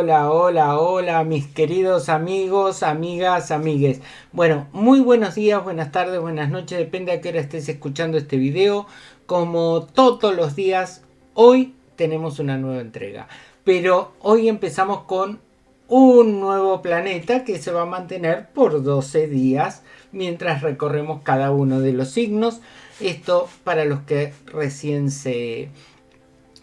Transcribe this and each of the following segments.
Hola mis queridos amigos, amigas, amigues. Bueno, muy buenos días, buenas tardes, buenas noches, depende a qué hora estés escuchando este video. Como todos los días, hoy tenemos una nueva entrega. Pero hoy empezamos con un nuevo planeta que se va a mantener por 12 días mientras recorremos cada uno de los signos. Esto para los que recién se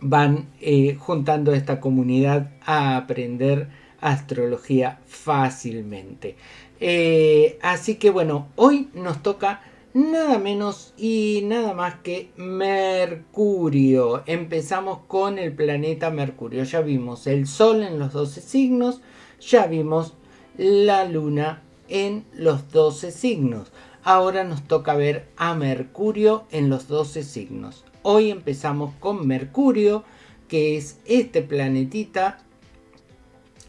van eh, juntando esta comunidad a aprender astrología fácilmente. Eh, así que bueno, hoy nos toca nada menos y nada más que Mercurio. Empezamos con el planeta Mercurio. Ya vimos el Sol en los 12 signos, ya vimos la Luna en los 12 signos. Ahora nos toca ver a Mercurio en los 12 signos. Hoy empezamos con Mercurio, que es este planetita,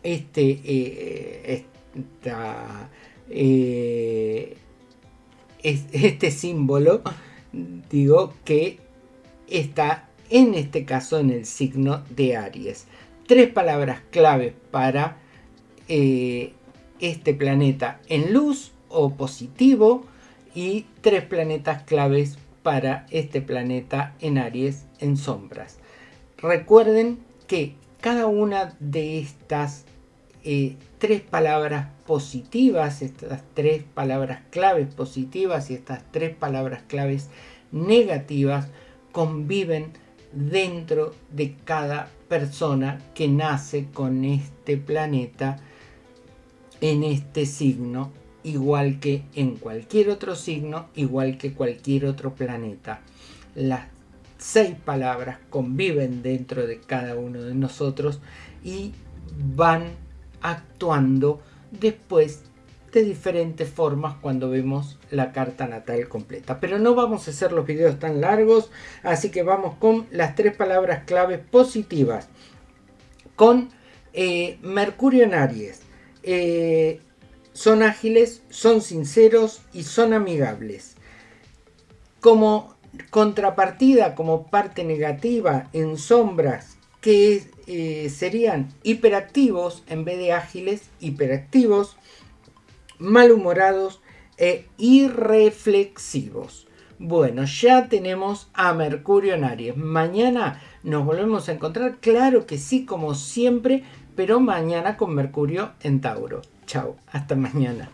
este, eh, eh, este símbolo, digo, que está en este caso en el signo de Aries. Tres palabras claves para eh, este planeta en luz o positivo y tres planetas claves para este planeta en Aries en sombras. Recuerden que cada una de estas eh, tres palabras positivas, estas tres palabras claves positivas y estas tres palabras claves negativas conviven dentro de cada persona que nace con este planeta en este signo igual que en cualquier otro signo, igual que cualquier otro planeta. Las seis palabras conviven dentro de cada uno de nosotros y van actuando después de diferentes formas cuando vemos la carta natal completa. Pero no vamos a hacer los videos tan largos, así que vamos con las tres palabras claves positivas. Con eh, Mercurio en Aries. Eh, son ágiles, son sinceros y son amigables. Como contrapartida, como parte negativa en sombras, que eh, serían hiperactivos en vez de ágiles, hiperactivos, malhumorados e irreflexivos. Bueno, ya tenemos a Mercurio en Aries. Mañana nos volvemos a encontrar, claro que sí, como siempre, pero mañana con Mercurio en Tauro. Chao, hasta mañana.